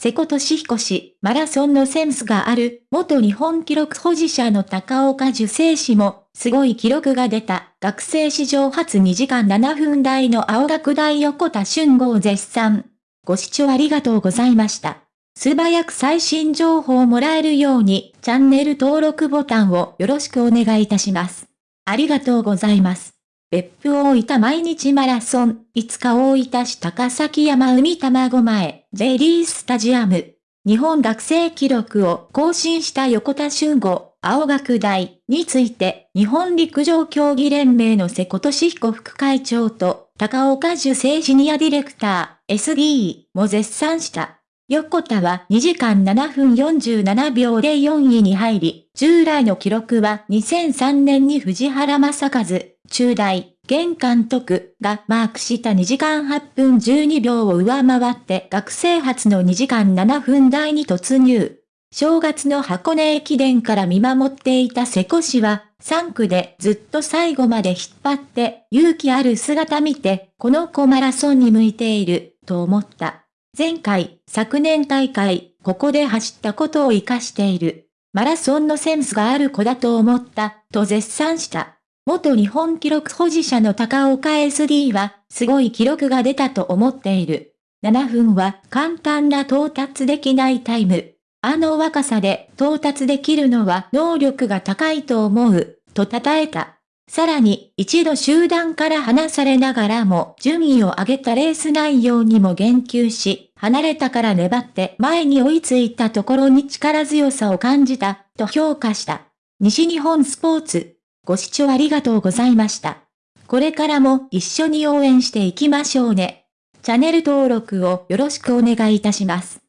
瀬古利彦氏、マラソンのセンスがある、元日本記録保持者の高岡受精氏も、すごい記録が出た、学生史上初2時間7分台の青学大横田俊吾を絶賛。ご視聴ありがとうございました。素早く最新情報をもらえるように、チャンネル登録ボタンをよろしくお願いいたします。ありがとうございます。別府大分毎日マラソン、5日大分市高崎山海卵前、J リースタジアム。日本学生記録を更新した横田俊吾、青学大について、日本陸上競技連盟の瀬古俊彦副会長と、高岡樹生シニアディレクター、SD も絶賛した。横田は2時間7分47秒で4位に入り、従来の記録は2003年に藤原正和、中大、現監督がマークした2時間8分12秒を上回って学生初の2時間7分台に突入。正月の箱根駅伝から見守っていた瀬古氏は、3区でずっと最後まで引っ張って勇気ある姿見て、この子マラソンに向いている、と思った。前回、昨年大会、ここで走ったことを活かしている。マラソンのセンスがある子だと思った、と絶賛した。元日本記録保持者の高岡 SD は、すごい記録が出たと思っている。7分は簡単な到達できないタイム。あの若さで到達できるのは能力が高いと思う、と称えた。さらに、一度集団から離されながらも順位を上げたレース内容にも言及し、離れたから粘って前に追いついたところに力強さを感じた、と評価した。西日本スポーツ。ご視聴ありがとうございました。これからも一緒に応援していきましょうね。チャンネル登録をよろしくお願いいたします。